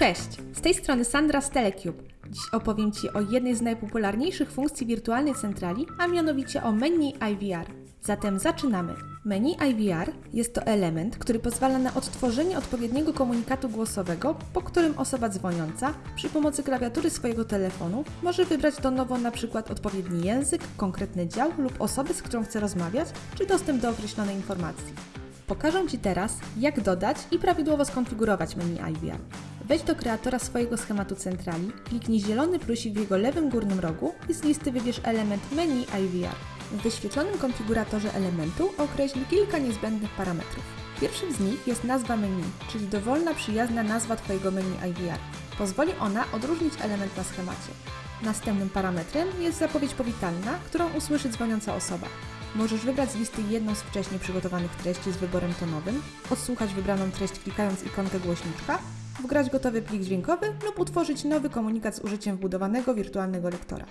Cześć, z tej strony Sandra z Telecube. Dziś opowiem Ci o jednej z najpopularniejszych funkcji wirtualnej centrali, a mianowicie o menu IVR. Zatem zaczynamy. Menu IVR jest to element, który pozwala na odtworzenie odpowiedniego komunikatu głosowego, po którym osoba dzwoniąca przy pomocy klawiatury swojego telefonu może wybrać do nowo na przykład odpowiedni język, konkretny dział lub osobę, z którą chce rozmawiać, czy dostęp do określonej informacji. Pokażę Ci teraz, jak dodać i prawidłowo skonfigurować menu IVR. Wejdź do kreatora swojego schematu centrali, kliknij zielony plusik w jego lewym górnym rogu i z listy wybierz element menu IVR. W wyświetlonym konfiguratorze elementu określ kilka niezbędnych parametrów. Pierwszym z nich jest nazwa menu, czyli dowolna przyjazna nazwa Twojego menu IVR. Pozwoli ona odróżnić element na schemacie. Następnym parametrem jest zapowiedź powitalna, którą usłyszy dzwoniąca osoba. Możesz wybrać z listy jedną z wcześniej przygotowanych treści z wyborem tonowym, odsłuchać wybraną treść klikając ikonkę głośniczka, wgrać gotowy plik dźwiękowy lub utworzyć nowy komunikat z użyciem wbudowanego wirtualnego lektora.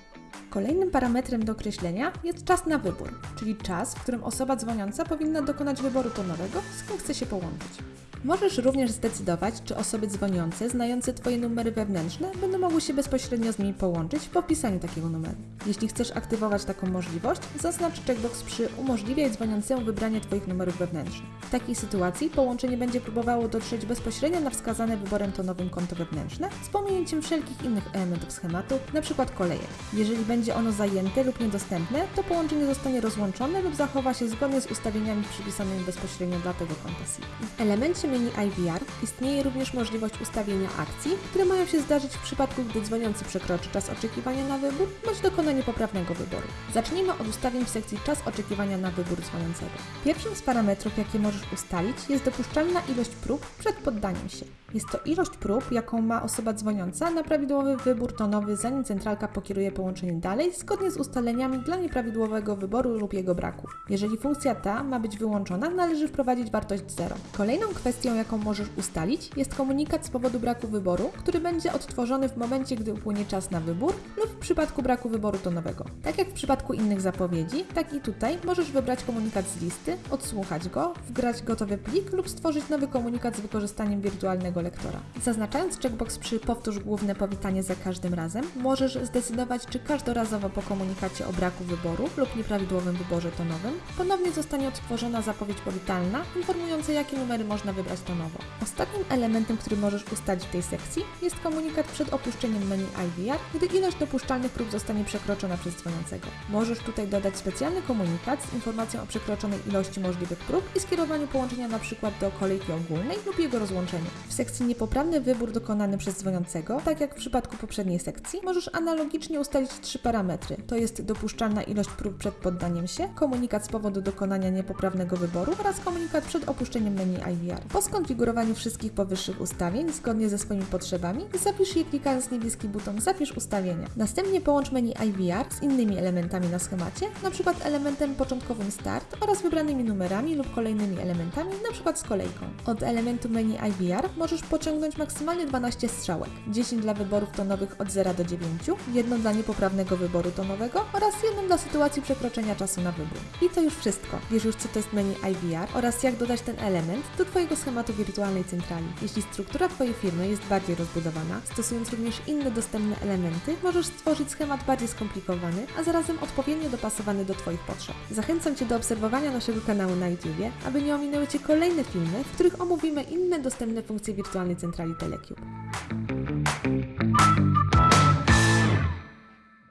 Kolejnym parametrem do określenia jest czas na wybór, czyli czas, w którym osoba dzwoniąca powinna dokonać wyboru tonowego, z kim chce się połączyć. Możesz również zdecydować, czy osoby dzwoniące, znające Twoje numery wewnętrzne, będą mogły się bezpośrednio z nimi połączyć po wpisaniu takiego numeru. Jeśli chcesz aktywować taką możliwość, zaznacz checkbox przy umożliwiaj dzwoniącemu wybranie Twoich numerów wewnętrznych. W takiej sytuacji połączenie będzie próbowało dotrzeć bezpośrednio na wskazane wyborem tonowym konto wewnętrzne z pominięciem wszelkich innych elementów schematu, np. kolejek. Jeżeli będzie ono zajęte lub niedostępne, to połączenie zostanie rozłączone lub zachowa się zgodnie z ustawieniami przypisanymi bezpośrednio dla tego konta SIP. W elemencie menu IVR istnieje również możliwość ustawienia akcji, które mają się zdarzyć w przypadku, gdy dzwoniący przekroczy czas oczekiwania na wybór bądź dokona niepoprawnego wyboru. Zacznijmy od ustawień w sekcji czas oczekiwania na wybór dzwoniącego. Pierwszym z parametrów, jakie możesz ustalić, jest dopuszczalna ilość prób przed poddaniem się. Jest to ilość prób, jaką ma osoba dzwoniąca na prawidłowy wybór tonowy, zanim centralka pokieruje połączenie dalej, zgodnie z ustaleniami dla nieprawidłowego wyboru lub jego braku. Jeżeli funkcja ta ma być wyłączona, należy wprowadzić wartość 0. Kolejną kwestią, jaką możesz ustalić, jest komunikat z powodu braku wyboru, który będzie odtworzony w momencie, gdy upłynie czas na wybór lub w przypadku braku wyboru tonowego. Tak jak w przypadku innych zapowiedzi, tak i tutaj możesz wybrać komunikat z listy, odsłuchać go, wgrać gotowy plik lub stworzyć nowy komunikat z wykorzystaniem wirtualnego lektora. Zaznaczając checkbox przy powtórz główne powitanie za każdym razem, możesz zdecydować, czy każdorazowo po komunikacie o braku wyboru lub nieprawidłowym wyborze tonowym ponownie zostanie odtworzona zapowiedź powitalna informująca, jakie numery można wybrać tonowo. Ostatnim elementem, który możesz ustalić w tej sekcji jest komunikat przed opuszczeniem menu IVR, gdy ilość dopuszczalnych prób zostanie przekroczona przez dzwoniącego. Możesz tutaj dodać specjalny komunikat z informacją o przekroczonej ilości możliwych prób i skierowaniu połączenia np. do kolejki ogólnej lub jego rozłączeniu. W sekcji niepoprawny wybór dokonany przez dzwoniącego, tak jak w przypadku poprzedniej sekcji, możesz analogicznie ustalić trzy parametry. To jest dopuszczalna ilość prób przed poddaniem się, komunikat z powodu dokonania niepoprawnego wyboru oraz komunikat przed opuszczeniem menu IVR. Po skonfigurowaniu wszystkich powyższych ustawień zgodnie ze swoimi potrzebami, zapisz je klikając niebieski buton Zapisz ustawienia. Następnie połącz menu IVR z innymi elementami na schemacie, np. elementem początkowym Start oraz wybranymi numerami lub kolejnymi elementami, np. z kolejką. Od elementu menu IVR możesz pociągnąć maksymalnie 12 strzałek, 10 dla wyborów tonowych od 0 do 9, jedno dla niepoprawnego wyboru tonowego oraz jedną dla sytuacji przekroczenia czasu na wybór. I to już wszystko. Wiesz już co to jest menu IVR oraz jak dodać ten element do Twojego schematu wirtualnej centrali. Jeśli struktura Twojej firmy jest bardziej rozbudowana, stosując również inne dostępne elementy, możesz stworzyć schemat bardziej skomplikowany, a zarazem odpowiednio dopasowany do Twoich potrzeb. Zachęcam Cię do obserwowania naszego kanału na YouTube, aby nie ominęły Cię kolejne filmy, w których omówimy inne dostępne funkcje wirtualnej centrali Telecube.